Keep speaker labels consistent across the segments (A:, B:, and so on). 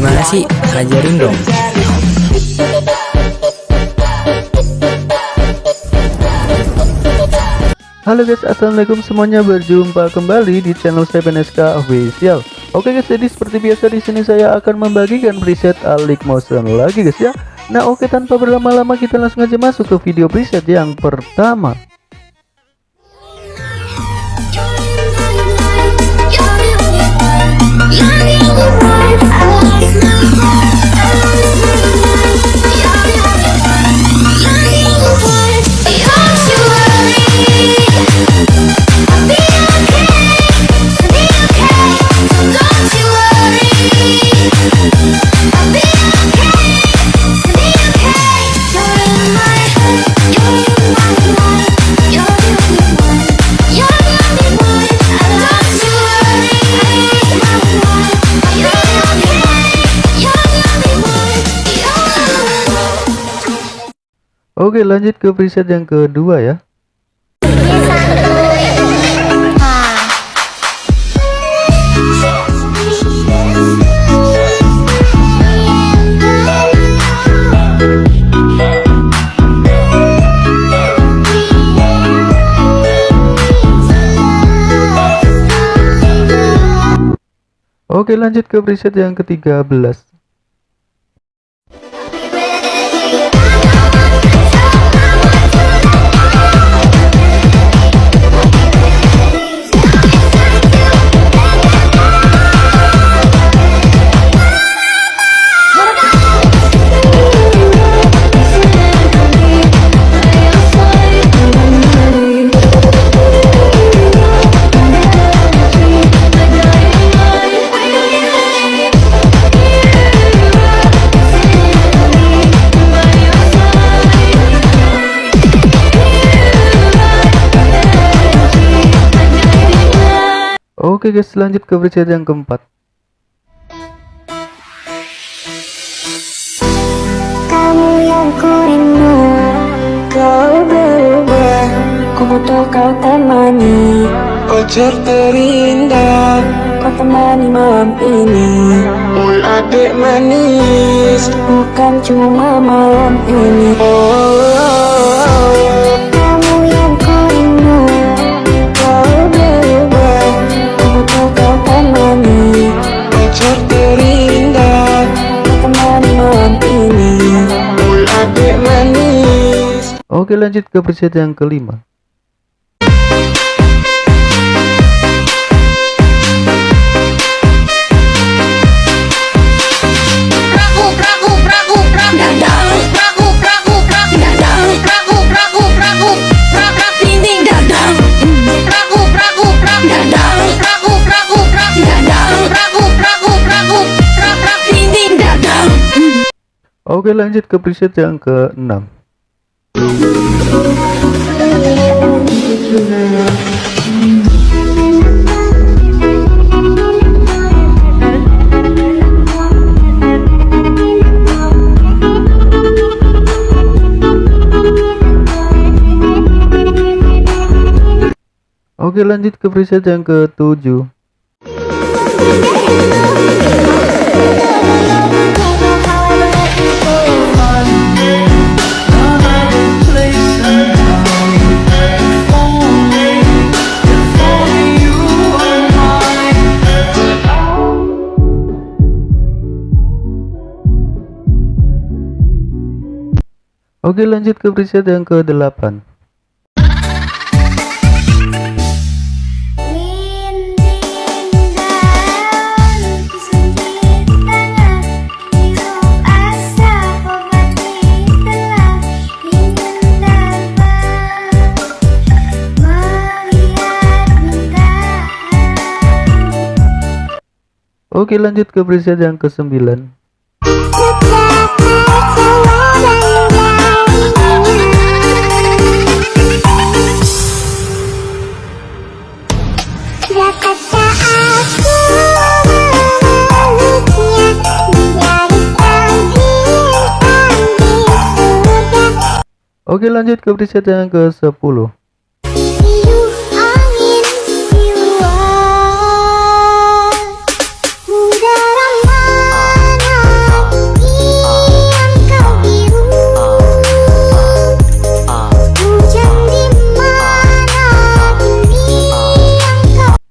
A: Gimana sih? Ajarin dong.
B: Halo guys, assalamualaikum semuanya berjumpa kembali di channel saya PNSK Official. Oke guys, jadi seperti biasa di sini saya akan membagikan preset Alik Motion lagi guys ya. Nah oke tanpa berlama-lama kita langsung aja masuk ke video preset yang pertama. Oke lanjut ke preset yang kedua ya. Oke lanjut ke preset yang ke-13 Oke guys lanjut ke preset yang keempat.
C: Kamu yang ku rindu Kau berubah. Ku butuh kau temani.
D: Pacar terindah.
C: Kau temani malam ini.
D: Ul adik manis.
C: Bukan cuma malam ini.
D: Oh,
C: Kamu
E: praku praku prak prak dinding dadang.
B: Oke lanjut ke preset yang ke-6 Oke lanjut ke preset yang ke-7 Oke lanjut ke preset yang ke-8 Oke lanjut ke preset yang ke-9 Oke lanjut ke preset yang
C: ke 10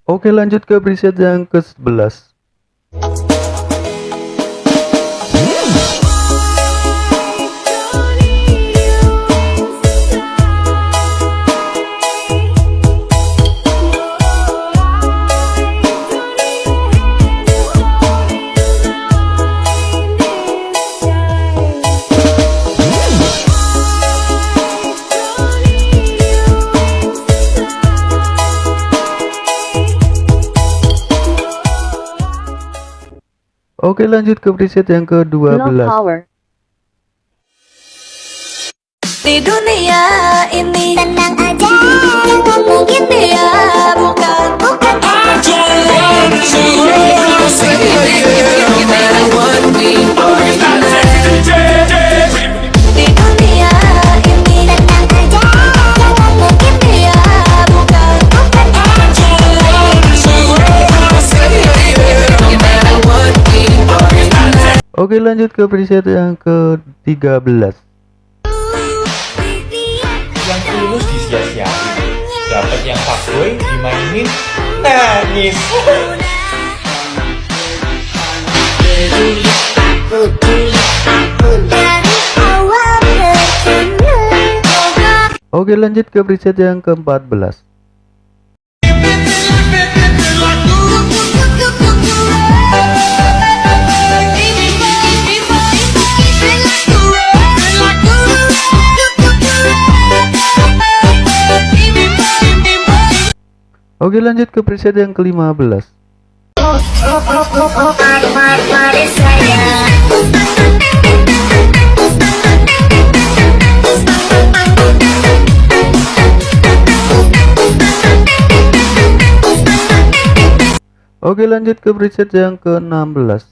B: Oke lanjut ke preset yang ke 11 Oke lanjut ke preset yang ke-12
E: Di dunia ini
C: Tenang aja
B: Oke lanjut ke preset yang ke-13
A: yang tulus disia-siain dapat yang fuckboy dimainin nangis.
B: Oke lanjut ke preset yang ke-14 Oke lanjut ke preset yang ke-15 Oke lanjut ke preset yang ke-16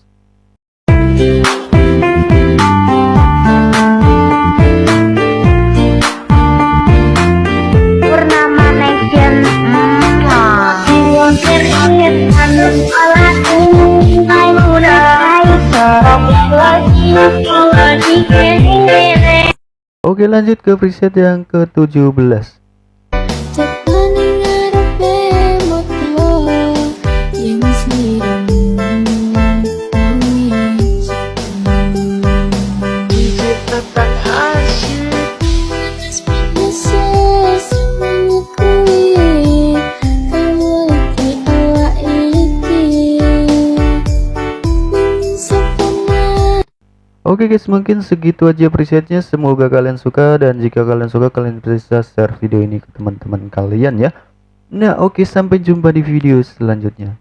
B: Oke lanjut ke preset yang ke-17 Oke guys mungkin segitu aja presetnya. Semoga kalian suka dan jika kalian suka kalian bisa share video ini ke teman-teman kalian ya. Nah oke sampai jumpa di video selanjutnya